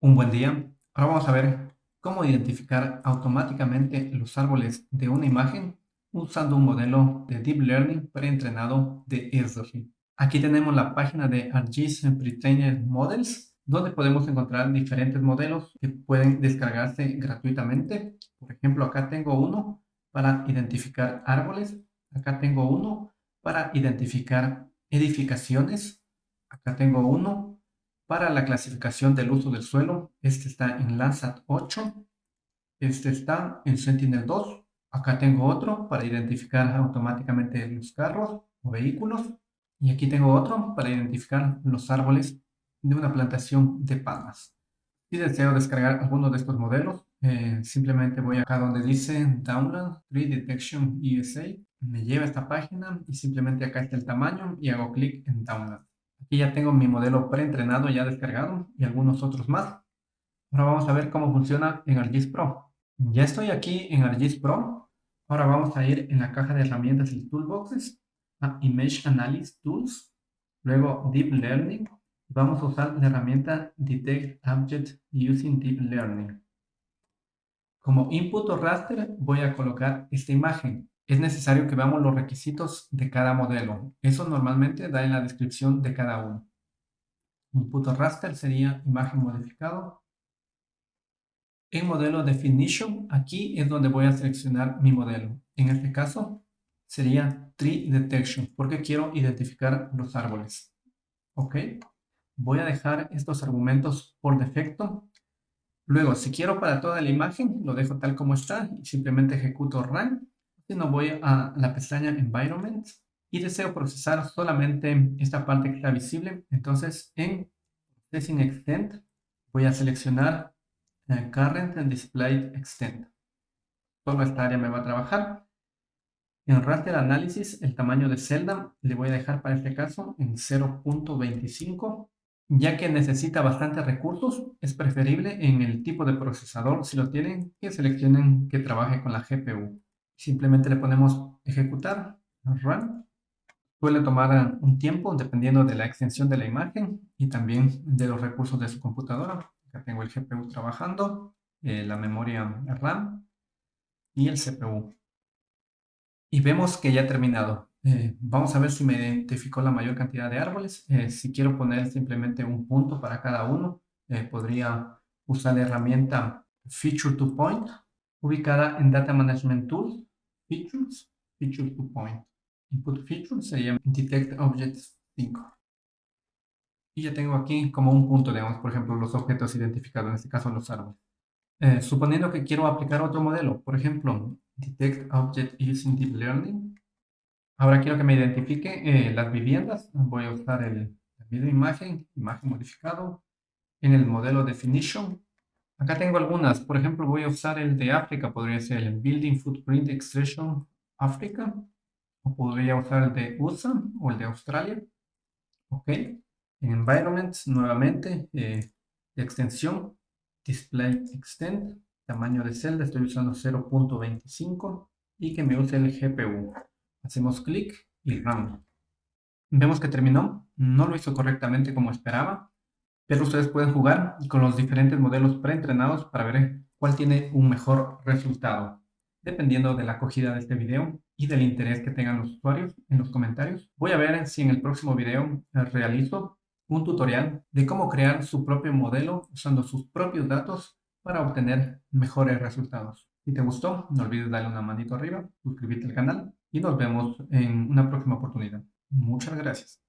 Un buen día. Ahora vamos a ver cómo identificar automáticamente los árboles de una imagen usando un modelo de Deep Learning preentrenado de Esri. Aquí tenemos la página de ArcGIS Pre-Trained Models, donde podemos encontrar diferentes modelos que pueden descargarse gratuitamente. Por ejemplo, acá tengo uno para identificar árboles. Acá tengo uno para identificar edificaciones. Acá tengo uno para la clasificación del uso del suelo, este está en Landsat 8. Este está en Sentinel-2. Acá tengo otro para identificar automáticamente los carros o vehículos. Y aquí tengo otro para identificar los árboles de una plantación de palmas. Si deseo descargar alguno de estos modelos, eh, simplemente voy acá donde dice Download Tree Detection ESA. Me lleva a esta página y simplemente acá está el tamaño y hago clic en Download. Aquí ya tengo mi modelo preentrenado ya descargado y algunos otros más. Ahora vamos a ver cómo funciona en ArcGIS Pro. Ya estoy aquí en ArcGIS Pro. Ahora vamos a ir en la caja de herramientas y toolboxes a Image Analysis Tools, luego Deep Learning. Vamos a usar la herramienta Detect Object Using Deep Learning. Como input o raster voy a colocar esta imagen es necesario que veamos los requisitos de cada modelo. Eso normalmente da en la descripción de cada uno. Input raster sería imagen modificado. En modelo definition, aquí es donde voy a seleccionar mi modelo. En este caso sería tree detection, porque quiero identificar los árboles. Ok, voy a dejar estos argumentos por defecto. Luego, si quiero para toda la imagen, lo dejo tal como está y simplemente ejecuto run no voy a la pestaña Environment y deseo procesar solamente esta parte que está visible. Entonces, en Processing Extent voy a seleccionar eh, Current and Display Extent. Toda esta área me va a trabajar. En Raster Analysis, el tamaño de celda le voy a dejar para este caso en 0.25. Ya que necesita bastantes recursos, es preferible en el tipo de procesador, si lo tienen, que seleccionen que trabaje con la GPU. Simplemente le ponemos ejecutar, run. Suele tomar un tiempo dependiendo de la extensión de la imagen y también de los recursos de su computadora. Acá tengo el GPU trabajando, eh, la memoria RAM y el CPU. Y vemos que ya ha terminado. Eh, vamos a ver si me identificó la mayor cantidad de árboles. Eh, si quiero poner simplemente un punto para cada uno, podría usar la herramienta Feature to Point, ubicada en Data Management Tools Features, Feature to Point. Input Feature sería Detect Objects 5. Y ya tengo aquí como un punto, digamos, por ejemplo, los objetos identificados, en este caso los árboles. Eh, suponiendo que quiero aplicar otro modelo, por ejemplo, Detect Object Using Deep Learning. Ahora quiero que me identifique eh, las viviendas. Voy a usar el, video imagen, imagen modificado. En el modelo Definition Acá tengo algunas. Por ejemplo, voy a usar el de África. Podría ser el Building Footprint Extraction África. O podría usar el de USA o el de Australia. Ok. En Environment, nuevamente, eh, extensión, Display Extend, tamaño de celda, estoy usando 0.25 y que me use el GPU. Hacemos clic y Run. Vemos que terminó. No lo hizo correctamente como esperaba pero ustedes pueden jugar con los diferentes modelos preentrenados para ver cuál tiene un mejor resultado. Dependiendo de la acogida de este video y del interés que tengan los usuarios en los comentarios, voy a ver si en el próximo video realizo un tutorial de cómo crear su propio modelo usando sus propios datos para obtener mejores resultados. Si te gustó, no olvides darle una manito arriba, suscribirte al canal y nos vemos en una próxima oportunidad. Muchas gracias.